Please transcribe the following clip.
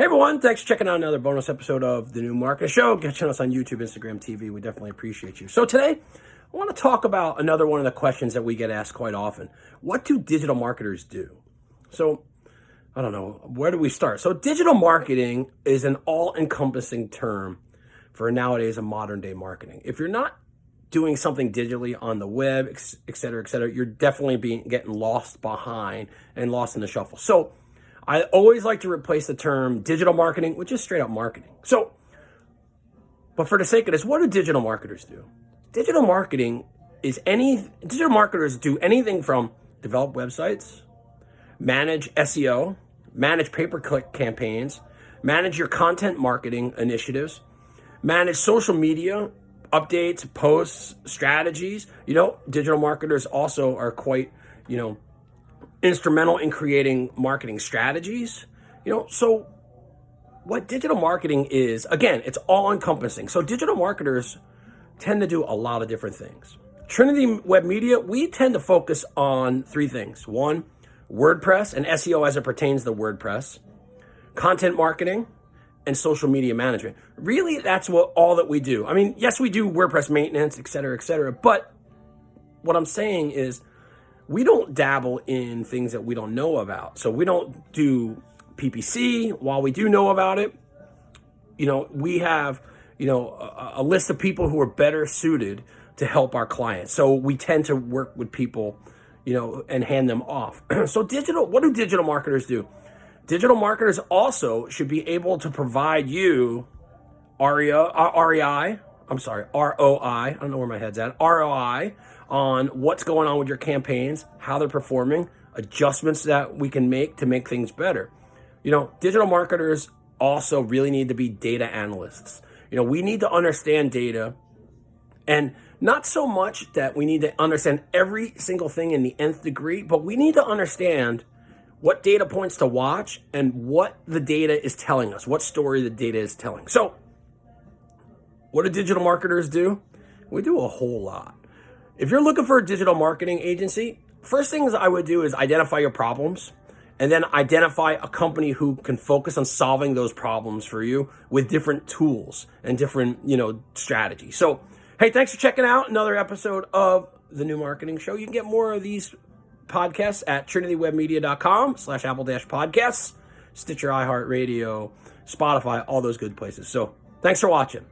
Hey everyone, thanks for checking out another bonus episode of the New Market Show. Catching us on YouTube, Instagram, TV. We definitely appreciate you. So today, I want to talk about another one of the questions that we get asked quite often. What do digital marketers do? So, I don't know, where do we start? So digital marketing is an all-encompassing term for nowadays a modern day marketing. If you're not doing something digitally on the web, et cetera, et cetera, you're definitely being getting lost behind and lost in the shuffle. So I always like to replace the term digital marketing with just straight up marketing. So, but for the sake of this, what do digital marketers do? Digital marketing is any, digital marketers do anything from develop websites, manage SEO, manage pay-per-click campaigns, manage your content marketing initiatives, manage social media updates, posts, strategies. You know, digital marketers also are quite, you know, instrumental in creating marketing strategies. You know, so what digital marketing is, again, it's all encompassing. So digital marketers tend to do a lot of different things. Trinity Web Media, we tend to focus on three things. One, WordPress and SEO as it pertains to WordPress, content marketing, and social media management. Really, that's what all that we do. I mean, yes, we do WordPress maintenance, et cetera, et cetera. But what I'm saying is we don't dabble in things that we don't know about. So we don't do PPC while we do know about it. You know, we have, you know, a, a list of people who are better suited to help our clients. So we tend to work with people, you know, and hand them off. so digital, what do digital marketers do? Digital marketers also should be able to provide you REI, REI, I'm sorry, ROI, I don't know where my head's at, ROI on what's going on with your campaigns, how they're performing, adjustments that we can make to make things better. You know, digital marketers also really need to be data analysts. You know, we need to understand data and not so much that we need to understand every single thing in the nth degree, but we need to understand what data points to watch and what the data is telling us, what story the data is telling. So what do digital marketers do? We do a whole lot. If you're looking for a digital marketing agency, first things I would do is identify your problems and then identify a company who can focus on solving those problems for you with different tools and different, you know, strategies. So, hey, thanks for checking out another episode of the New Marketing Show. You can get more of these podcasts at trinitywebmedia.com slash apple dash podcasts, Stitcher, iHeartRadio, Spotify, all those good places. So thanks for watching.